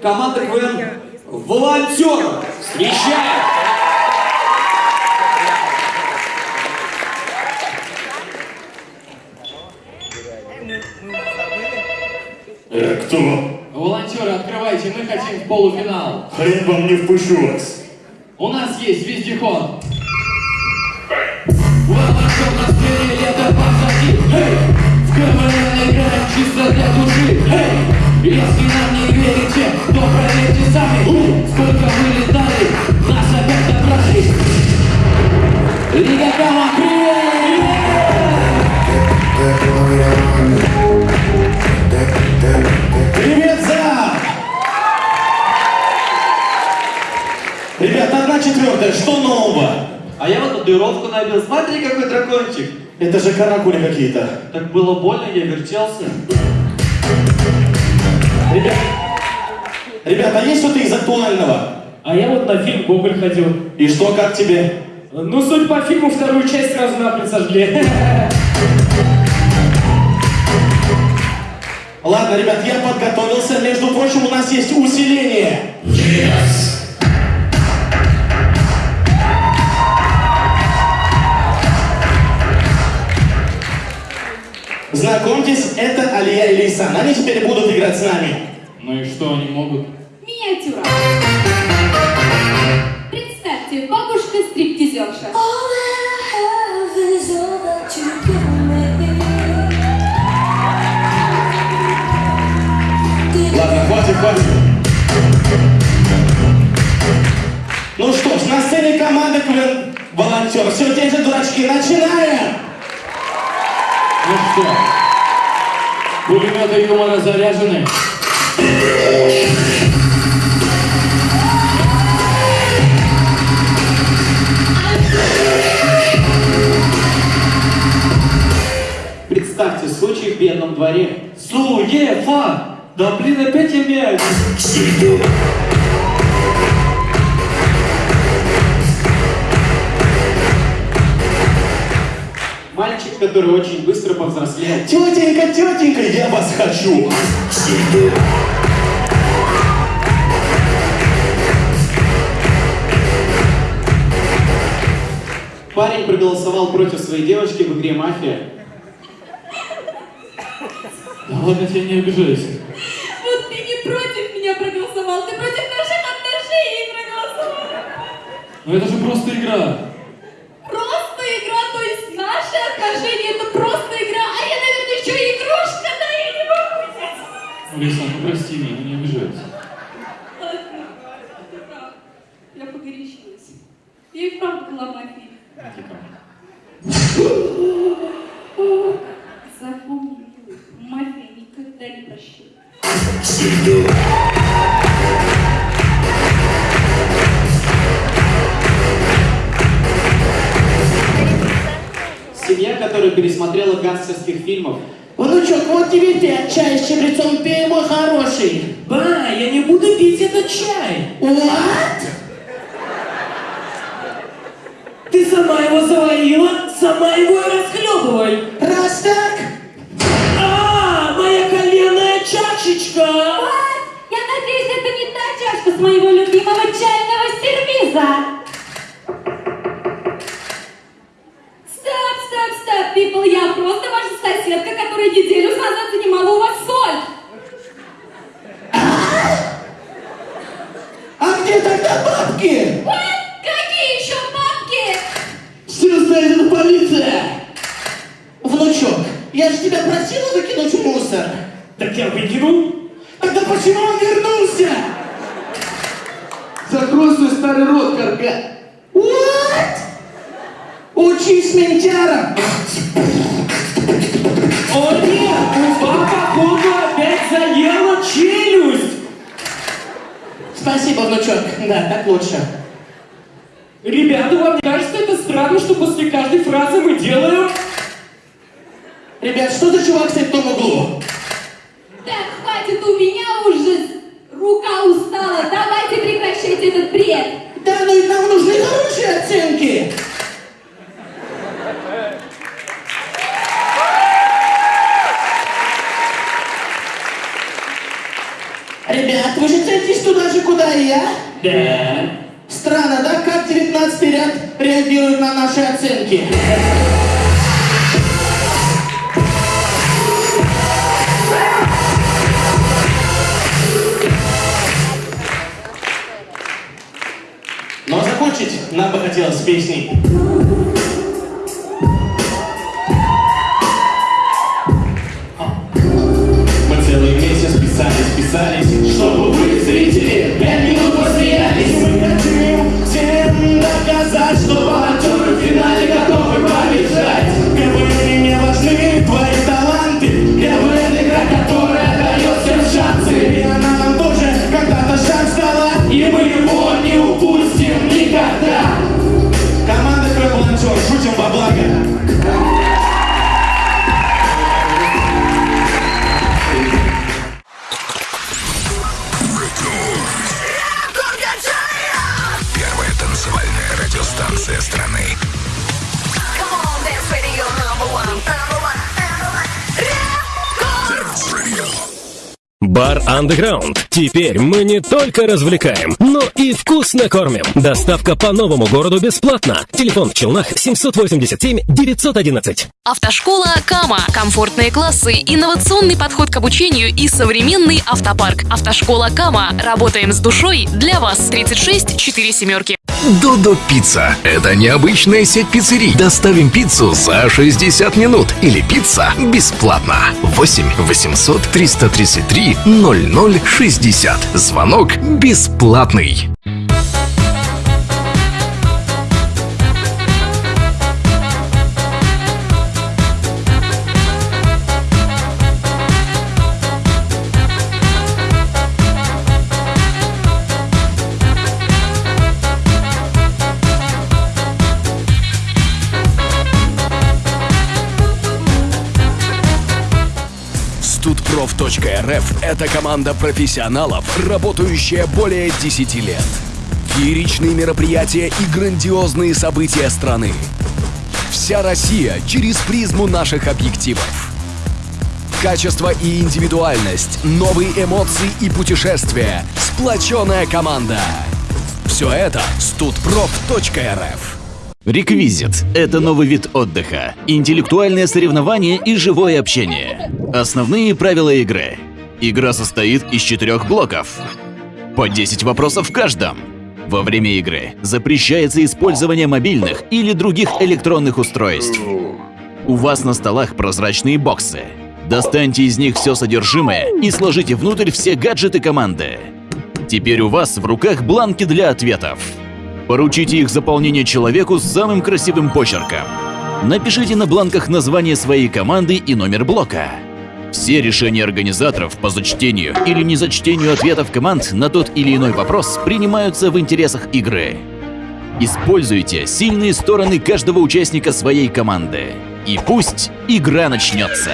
Команда КВН «Волонтер». Встречаем! Э, кто? Волонтеры, открывайте, мы хотим в полуфинал. Хрен вам не впущу вас. У нас есть вездеход. Волонтер на сфере лето позади. Эй! В КВН играем чисто для души. Эй! Если нам одна четвертая, что нового? А я вот татуировку набил. Смотри, какой дракончик. Это же каракули какие-то. Так было больно, я вертелся. Ребят, ребята, а есть что-то из актуального? А я вот на фильм Гоголь ходил. И что, как тебе? Ну, судя по фильму, вторую часть сразу нахрен сожгли. Ладно, ребят, я подготовился. Между прочим, у нас есть усиление. Теперь будут играть с нами. Ну и что они могут? Миниатюра. Представьте, бабушка-стриптизерша. Ладно, хватит, хватит. Ну что ж, на сцене команда КВН «Волонтер». Все те же дурачки. Начинаем! Ну что, пулеметы юмора заряжены? Представьте, случай в бедном дворе. Суефа! Да блин, опять я. Мальчик, который очень быстро повзрослел. Тетенька, тетенька, я вас хочу! Парень проголосовал против своей девушки в игре «Мафия». Да ладно, я не обижаюсь. Вот ты не против меня проголосовал, ты против наших отношений проголосовал. Ну это же просто игра. Просто игра, то есть наши отношения, это просто игра, а я, наверное, еще и игрушка, да я не могу взять. Ну, Лиса, ну прости меня, ну не обижайся. Ладно, ты прав. Я погорячилась. Я и вправду была мафией. Запомни, милый, мафия никогда не прощает. Семья, которая пересмотрела гангстерских фильмов. Внучок, вот тебе пять, чай с чабрецом хороший. Ба, я не буду пить этот чай. What? Ты сама его заварила, сама его и расхлебывай. Раз так, А, моя коленная чашечка. Я надеюсь, это не та чашка с моего любимого чайного сервиза. Стоп, стоп, стоп, people, я просто ваша соседка, которая неделю назад занимала у вас где тогда бабки? What? Какие еще бабки? Все знает, это полиция. Внучок, я же тебя просила выкинуть в мусор. Так я выкинул. Тогда почему он вернулся? Закрой свой старый рот, карга. What? Учись ментяра. О нет, Уфа, походу, опять заела челюсть. Спасибо, внучок. Да, так лучше. Ребята, вам не кажется это странно, что после каждой фразы мы делаем... Ребят, что за чувак стоит в том углу? Так, хватит, у меня уже рука устала. Давайте прекращайте этот бред. Да ну и нам нужны хорошие оценки. Ребят, вы же ценитесь 12 ряд реагирует на наши оценки. Но закончить нам бы хотелось песней. Underground. Теперь мы не только развлекаем, но и вкусно кормим. Доставка по новому городу бесплатно. Телефон в Челнах 787 911. Автошкола Кама. Комфортные классы, инновационный подход к обучению и современный автопарк. Автошкола Кама. Работаем с душой для вас. 36 4 семерки. Додо Пицца. Это необычная сеть пиццерий. Доставим пиццу за 60 минут. Или пицца бесплатно. 8 800 333 0060. Звонок бесплатный. Студпроф.рф – это команда профессионалов, работающая более 10 лет. Фееричные мероприятия и грандиозные события страны. Вся Россия через призму наших объективов. Качество и индивидуальность, новые эмоции и путешествия, сплоченная команда. Все это студпроф.рф. Реквизит – это новый вид отдыха, интеллектуальное соревнование и живое общение. Основные правила игры. Игра состоит из четырех блоков. По 10 вопросов в каждом. Во время игры запрещается использование мобильных или других электронных устройств. У вас на столах прозрачные боксы. Достаньте из них все содержимое и сложите внутрь все гаджеты команды. Теперь у вас в руках бланки для ответов. Поручите их заполнение человеку с самым красивым почерком. Напишите на бланках название своей команды и номер блока. Все решения организаторов по зачтению или незачтению ответов команд на тот или иной вопрос принимаются в интересах игры. Используйте сильные стороны каждого участника своей команды. И пусть игра начнется.